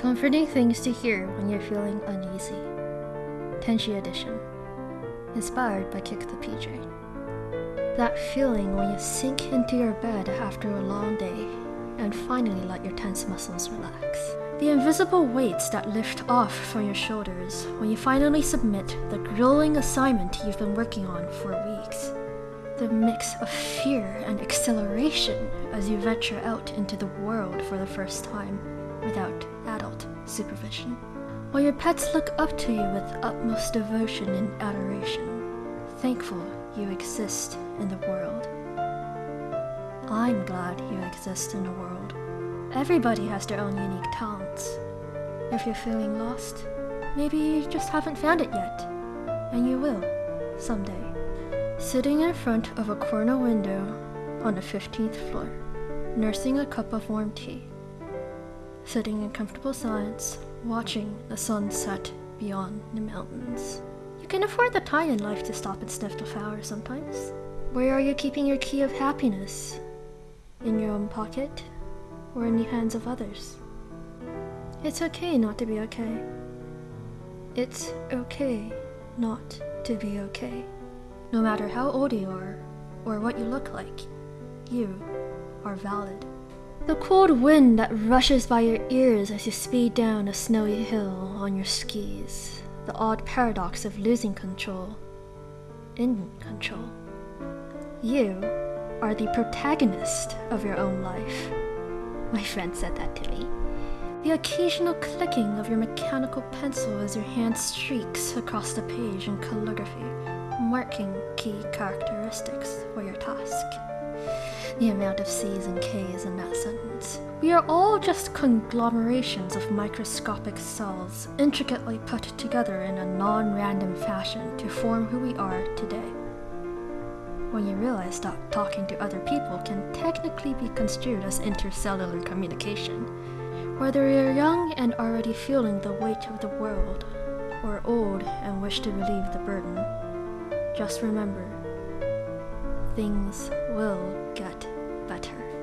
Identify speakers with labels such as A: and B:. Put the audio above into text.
A: Comforting things to hear when you're feeling uneasy. Tenshi Edition. Inspired by Kick the PJ. That feeling when you sink into your bed after a long day and finally let your tense muscles relax. The invisible weights that lift off from your shoulders when you finally submit the grueling assignment you've been working on for weeks. The mix of fear and exhilaration as you venture out into the world for the first time without supervision. While your pets look up to you with utmost devotion and adoration, thankful you exist in the world. I'm glad you exist in the world. Everybody has their own unique talents. If you're feeling lost, maybe you just haven't found it yet, and you will someday. Sitting in front of a corner window on the 15th floor, nursing a cup of warm tea, sitting in comfortable silence, watching the sun set beyond the mountains. You can afford the time in life to stop and sniff the flowers sometimes. Where are you keeping your key of happiness? In your own pocket? Or in the hands of others? It's okay not to be okay. It's okay not to be okay. No matter how old you are, or what you look like, you are valid. The cold wind that rushes by your ears as you speed down a snowy hill on your skis. The odd paradox of losing control in control. You are the protagonist of your own life. My friend said that to me. The occasional clicking of your mechanical pencil as your hand streaks across the page in calligraphy, marking key characteristics for your task the amount of C's and K's in that sentence. We are all just conglomerations of microscopic cells, intricately put together in a non random fashion to form who we are today. When you realize that talking to other people can technically be construed as intercellular communication, whether you're young and already feeling the weight of the world, or old and wish to relieve the burden, just remember things will get better.